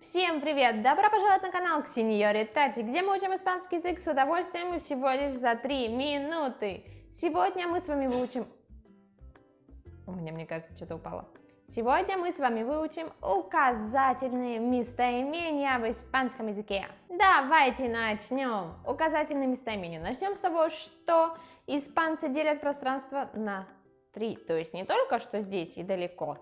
Всем привет! Добро пожаловать на канал Ксеньори Тати, где мы учим испанский язык с удовольствием и всего лишь за 3 минуты. Сегодня мы с вами выучим... У меня, мне кажется, что-то упало. Сегодня мы с вами выучим указательные местоимения в испанском языке. Давайте начнем. Указательные местоимения. Начнем с того, что испанцы делят пространство на три. То есть не только что здесь и далеко,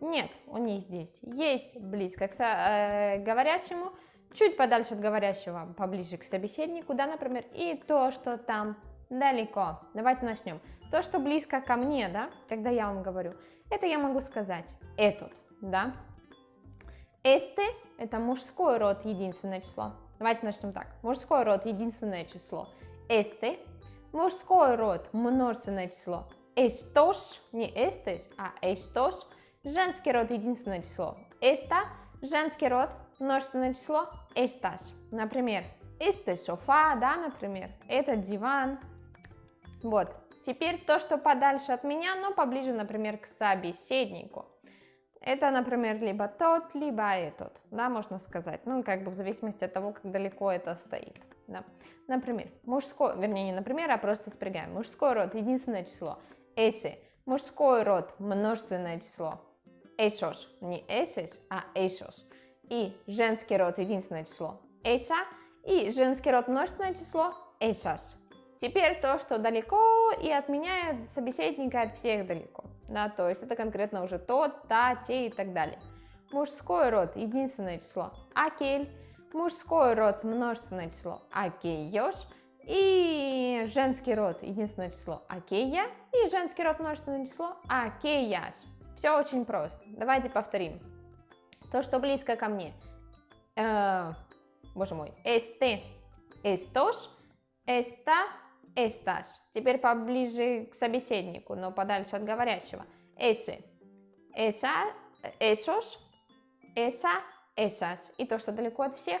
нет, у них здесь есть близко к э, говорящему, чуть подальше от говорящего, поближе к собеседнику, да, например, и то, что там далеко. Давайте начнем. То, что близко ко мне, да, когда я вам говорю, это я могу сказать этот, да. Este – это мужской род, единственное число. Давайте начнем так. Мужской род, единственное число. Este – мужской род, множественное число. Estos – не estes, а estos – Женский род единственное число esta, женский род множественное число estas. Например, este софа, да, например, этот диван. Вот. Теперь то, что подальше от меня, но поближе, например, к собеседнику. Это, например, либо тот, либо этот, да, можно сказать. Ну, как бы в зависимости от того, как далеко это стоит. Да. Например, мужской, вернее, не например, а просто спрягаем. Мужской род, единственное число. Ese. Мужской род, множественное число esos, не esos, а esos. И женский род единственное число esa, и женский род множественное число esas. Теперь то, что далеко и отменяет собеседника от всех далеко. Да, то есть это конкретно уже тот, та, те и так далее. Мужской род единственное число aquel, мужской род множественное число aquellos, и женский род единственное число aquella, и женский род множественное число aquellas. Все очень просто. Давайте повторим. То, что близко ко мне. Э, боже мой. Este, estos, esta, estas. Теперь поближе к собеседнику, но подальше от говорящего. Ese, esa, esos, esa, esas. И то, что далеко от всех.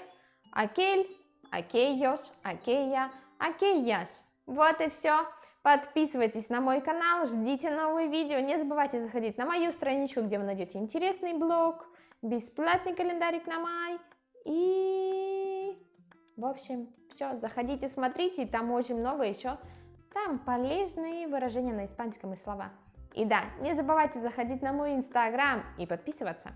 Aquel, aquellos, aquella, aquellas. Вот и все. Подписывайтесь на мой канал, ждите новые видео. Не забывайте заходить на мою страничку, где вы найдете интересный блог, бесплатный календарик на май. И, в общем, все, заходите, смотрите, там очень много еще. Там полезные выражения на испанском и слова. И да, не забывайте заходить на мой инстаграм и подписываться.